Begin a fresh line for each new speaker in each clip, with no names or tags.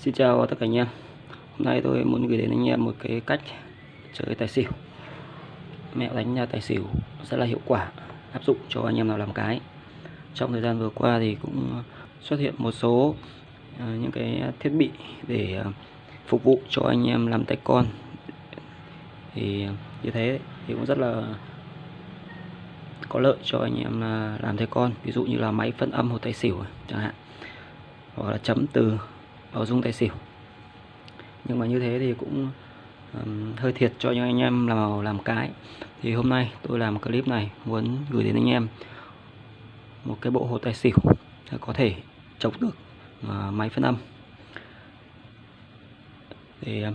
Xin chào tất cả anh em. Hôm nay tôi muốn gửi đến anh em một cái cách chơi tài xỉu. Mẹo đánh tài xỉu rất là hiệu quả, Áp dụng cho anh em nào làm cái. Trong thời gian vừa qua thì cũng xuất hiện một số ờ, những cái thiết bị để ờ, phục vụ cho anh em làm tay con. Thì như thế thì cũng rất là có lợi cho anh em ờ, làm tay con. Ví dụ như là máy phân âm hồ tài xỉu chẳng hạn, hoặc là chấm từ bảo dung tài xỉu. Nhưng mà như thế thì cũng um, hơi thiệt cho những anh em làm làm cái. Thì hôm nay tôi làm clip này muốn gửi đến anh em một cái bộ hồ tài xỉu có thể chống được uh, máy phân âm. Thì uh,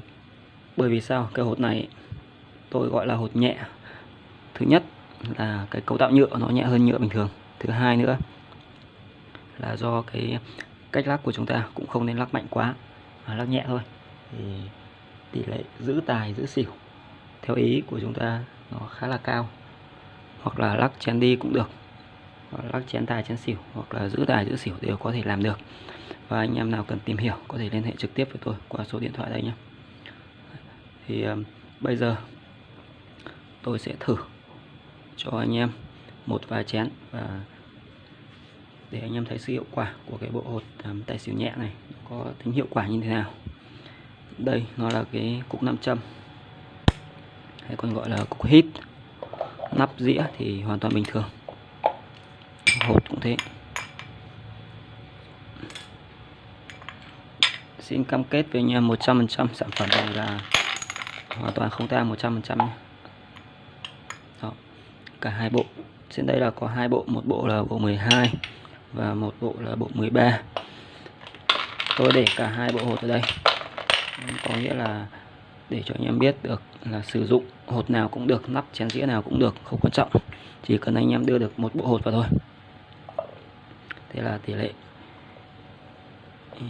bởi vì sao? Cái hột này tôi gọi là hột nhẹ. Thứ nhất là cái cấu tạo nhựa nó nhẹ hơn nhựa bình thường. Thứ hai nữa là do cái cách lắc của chúng ta cũng không nên lắc mạnh quá mà lắc nhẹ thôi. Thì tỷ lệ giữ tài giữ xỉu theo ý của chúng ta nó khá là cao. Hoặc là lắc chén đi cũng được hoặc lắc chén tài chén xỉu hoặc là giữ tài giữ xỉu đều có thể làm được. Và anh em nào cần tìm hiểu có thể liên hệ trực tiếp với tôi qua số điện thoại đây nhé. Thì um, bây giờ tôi sẽ thử cho anh em một vài chén và để anh em thấy sự hiệu quả của cái bộ hột um, tài xỉu nhẹ này có tính hiệu quả như thế nào đây nó là cái cục nam châm hay còn gọi là cục hít nắp dĩa thì hoàn toàn bình thường hột cũng thế xin cam kết với anh em 100% sản phẩm này là hoàn toàn không tang 100% nhé. Đó. cả hai bộ trên đây là có hai bộ một bộ là bộ 12 và một bộ là bộ 13 tôi để cả hai bộ hột ở đây. Có nghĩa là để cho anh em biết được là sử dụng hột nào cũng được nắp chén dĩa nào cũng được không quan trọng. Chỉ cần anh em đưa được một bộ hột vào thôi. Thế là tỷ lệ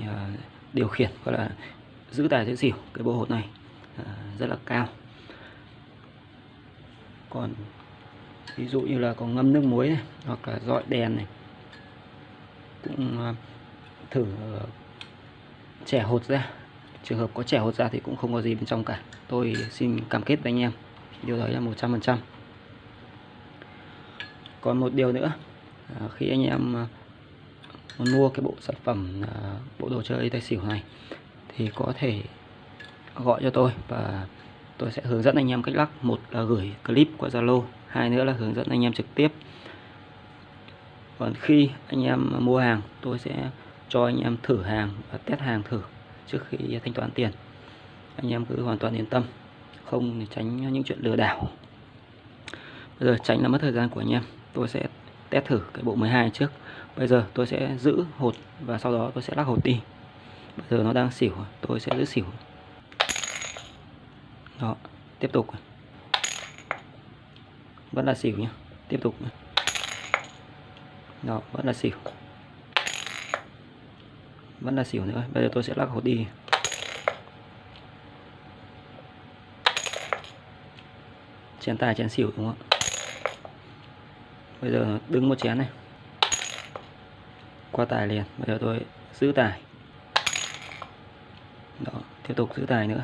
à, điều khiển gọi là giữ tài giữ xỉu cái bộ hột này à, rất là cao. Còn ví dụ như là có ngâm nước muối này, hoặc là dọi đèn này cũng à, thử ờ, trẻ hột ra. Trường hợp có trẻ hột ra thì cũng không có gì bên trong cả. Tôi xin cam kết với anh em. Điều đấy là 100% còn một điều nữa à, khi anh em à, muốn mua cái bộ sản phẩm bộ đồ chơi tài xỉu này, thì có thể gọi cho tôi và tôi sẽ hướng dẫn anh em cách lắc. Một là gửi clip qua Zalo, hai nữa là hướng dẫn anh em trực tiếp còn khi anh em mua hàng, tôi sẽ cho anh em thử hàng và test hàng thử trước khi thanh toán tiền. Anh em cứ hoàn toàn yên tâm, không tránh những chuyện lừa đảo. Bây giờ tránh là mất thời gian của anh em, tôi sẽ test thử cái bộ 12 trước. Bây giờ tôi sẽ giữ hột và sau đó tôi sẽ lắc hột đi. Bây giờ nó đang xỉu, tôi sẽ giữ xỉu. Đó, tiếp tục. Vẫn là xỉu nhé tiếp tục đó, vẫn là xỉu. Vẫn là xỉu nữa. Bây giờ tôi sẽ lắc hột đi. Chén tài, chén xỉu, đúng không bây giờ đứng một chén này. Qua tài liền. Bây giờ tôi giữ tài. Đó, tiếp tục giữ tài nữa.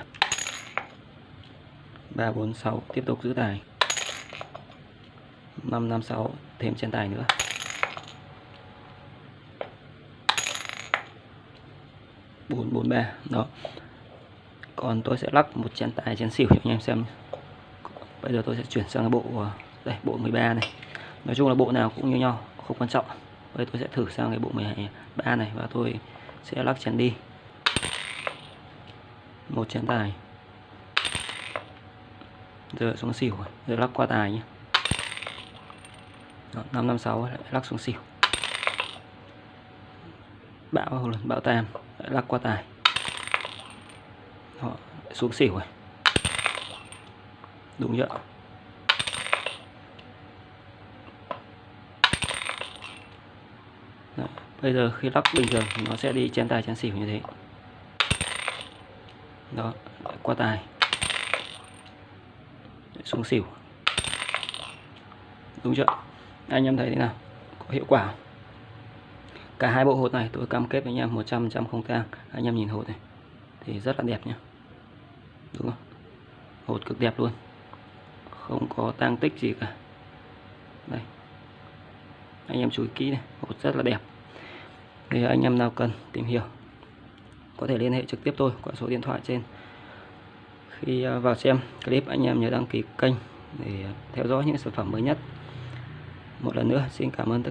Ba, bốn, sáu, tiếp tục giữ tài. Năm năm, sáu, thêm chén tài nữa. Bốn bốn ba đó. Còn tôi sẽ lắc một chén tài chén xỉu cho anh em xem. Bây giờ tôi sẽ chuyển sang cái bộ ờ, đây bộ 13 này. Nói chung là bộ nào cũng như nhau không quan trọng. Bây tôi sẽ thử sang cái bộ 13 này và tôi sẽ lắc chén đi. Một chén tài. Giờ xuống xỉu giờ lắc qua tài nhé Đó, 556 lại lắc xuống xỉu. Bão bão tam lắc qua tài. Đó, xuống xỉu rồi. Đúng chưa Đó. bây giờ khi lắc bình thường nó sẽ đi chén tài chén xỉu như thế. Đó qua tài. Xuống xỉu. Đúng chưa? Anh em thấy thế nào? Có hiệu quả không? Cả hai bộ hột này tôi cam kết với anh em 100% không tang. Anh em nhìn hột này, thì rất là đẹp nhé đúng không? Hột cực đẹp luôn. Không có tang tích gì cả. Đây. Anh em chú ý kỹ này, hột rất là đẹp. Thì anh em nào cần tìm hiểu, có thể liên hệ trực tiếp tôi qua số điện thoại trên. Khi à, vào xem clip, anh em nhớ đăng ký kênh để theo dõi những sản phẩm mới nhất. Một lần nữa, xin cảm ơn tất